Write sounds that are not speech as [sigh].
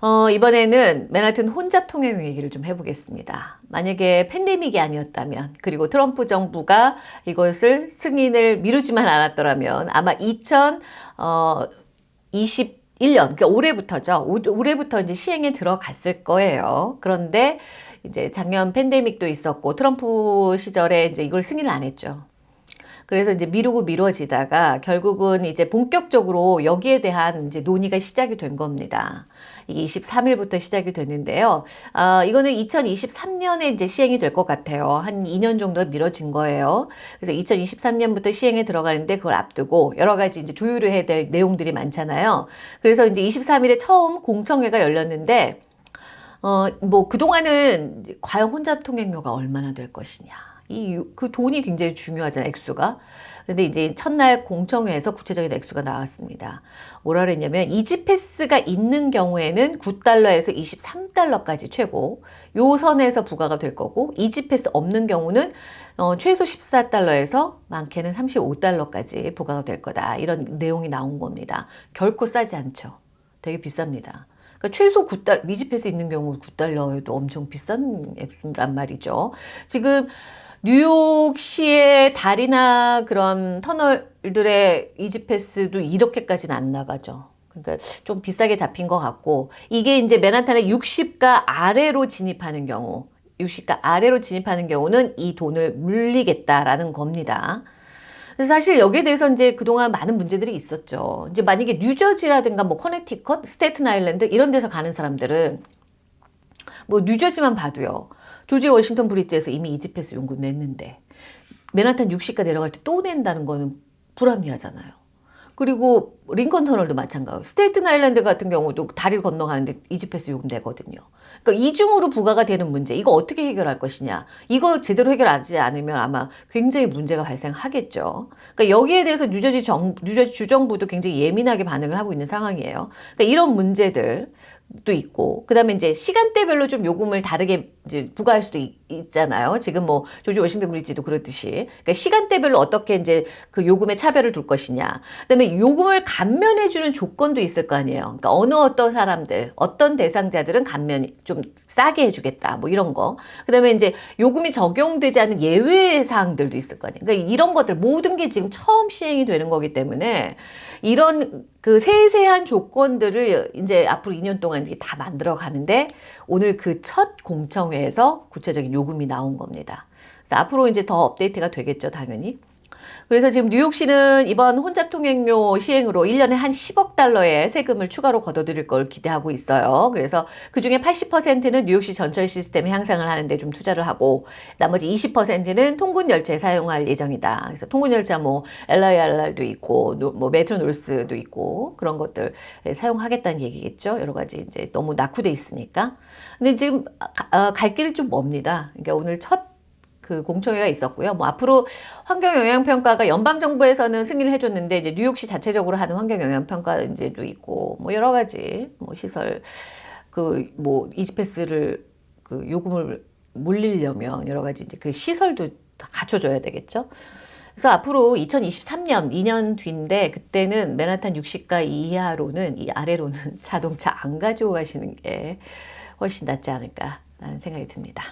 어, 이번에는 맨하튼 혼잡 통행 얘기를 좀 해보겠습니다. 만약에 팬데믹이 아니었다면 그리고 트럼프 정부가 이것을 승인을 미루지만 않았더라면 아마 2021년 그러니까 올해부터죠. 올해부터 이제 시행에 들어갔을 거예요. 그런데 이제 작년 팬데믹도 있었고 트럼프 시절에 이제 이걸 승인을 안 했죠. 그래서 이제 미루고 미뤄지다가 결국은 이제 본격적으로 여기에 대한 이제 논의가 시작이 된 겁니다. 이게 23일부터 시작이 됐는데요. 어, 이거는 2023년에 이제 시행이 될 것 같아요. 한 2년 정도 미뤄진 거예요. 그래서 2023년부터 시행에 들어가는데 그걸 앞두고 여러 가지 이제 조율을 해야 될 내용들이 많잖아요. 그래서 이제 23일에 처음 공청회가 열렸는데 어, 뭐 그동안은 과연 혼잡 통행료가 얼마나 될 것이냐. 이 그 돈이 굉장히 중요하잖아요. 액수가. 근데 이제 첫날 공청회에서 구체적인 액수가 나왔습니다. 뭐라 그랬냐면 E-ZPass가 있는 경우에는 9달러에서 23달러까지 최고 요 선에서 부과가 될 거고 E-ZPass 없는 경우는 어, 최소 14달러에서 많게는 35달러까지 부과가 될 거다. 이런 내용이 나온 겁니다. 결코 싸지 않죠. 되게 비쌉니다. 그러니까 최소 9달 E-ZPass 있는 경우 9달러에도 엄청 비싼 액수란 말이죠. 지금 뉴욕시의 다리나 그런 터널들의 E-ZPass도 이렇게까지는 안 나가죠. 그러니까 좀 비싸게 잡힌 것 같고 이게 이제 맨하탄의 60가 아래로 진입하는 경우 60가 아래로 진입하는 경우는 이 돈을 물리겠다라는 겁니다. 그래서 사실 여기에 대해서 이제 그동안 많은 문제들이 있었죠. 이제 만약에 뉴저지라든가 뭐 커네티컷, 스테튼 아일랜드 이런 데서 가는 사람들은 뭐 뉴저지만 봐도요. 조지 워싱턴 브릿지에서 이미 이지패스 연구 냈는데 맨하탄 60가 내려갈 때 또 낸다는 거는 불합리하잖아요. 그리고 링컨 터널도 마찬가지고 스테이튼 아일랜드 같은 경우도 다리를 건너가는데 E-ZPass 요금 내거든요. 그러니까 이중으로 부과가 되는 문제 이거 어떻게 해결할 것이냐 이거 제대로 해결하지 않으면 아마 굉장히 문제가 발생하겠죠. 그러니까 여기에 대해서 뉴저지 정 뉴저지 주정부도 굉장히 예민하게 반응을 하고 있는 상황이에요. 그러니까 이런 문제들 도 있고 그 다음에 이제 시간대별로 좀 요금을 다르게 이제 부과할 수도 있, 잖아요 지금 뭐 조지 워싱턴 브리지도 그렇듯이 그러니까 시간대별로 어떻게 이제 그 요금의 차별을 둘 것이냐. 그 다음에 요금을 감면해 주는 조건도 있을 거 아니에요. 그러니까 어느 어떤 사람들, 어떤 대상자들은 감면 좀 싸게 해 주겠다. 뭐 이런 거. 그 다음에 이제 요금이 적용되지 않은 예외 사항들도 있을 거 아니에요. 그러니까 이런 것들 모든 게 지금 처음 시행이 되는 거기 때문에 이런 그 세세한 조건들을 이제 앞으로 2년 동안 다 만들어 가는데 오늘 그 첫 공청회에서 구체적인 요금이 나온 겁니다. 앞으로 이제 더 업데이트가 되겠죠, 당연히. 그래서 지금 뉴욕시는 이번 혼잡 통행료 시행으로 1년에 한 10억 달러의 세금을 추가로 걷어들일 걸 기대하고 있어요. 그래서 그중에 80%는 뉴욕시 전철 시스템 향상을 하는데 좀 투자를 하고 나머지 20%는 통근 열차에 사용할 예정이다. 그래서 통근 열차 뭐 LIRR도 있고 뭐 메트로 놀스도 있고 그런 것들 사용하겠다는 얘기겠죠. 여러 가지 이제 너무 낙후돼 있으니까. 근데 지금 어, 갈 길이 좀 멉니다. 그러니까 오늘 첫 그 공청회가 있었고요. 뭐 앞으로 환경영향평가가 연방정부에서는 승인을 해줬는데 이제 뉴욕시 자체적으로 하는 환경영향평가 이제도 있고 뭐 여러 가지 뭐 시설 그 뭐 이지패스를 그 요금을 물리려면 여러 가지 이제 그 시설도 다 갖춰줘야 되겠죠. 그래서 앞으로 2023년 2년 뒤인데 그때는 맨하탄 60가 이하로는 이 아래로는 [laughs] 자동차 안 가지고 가시는 게 훨씬 낫지 않을까라는 생각이 듭니다.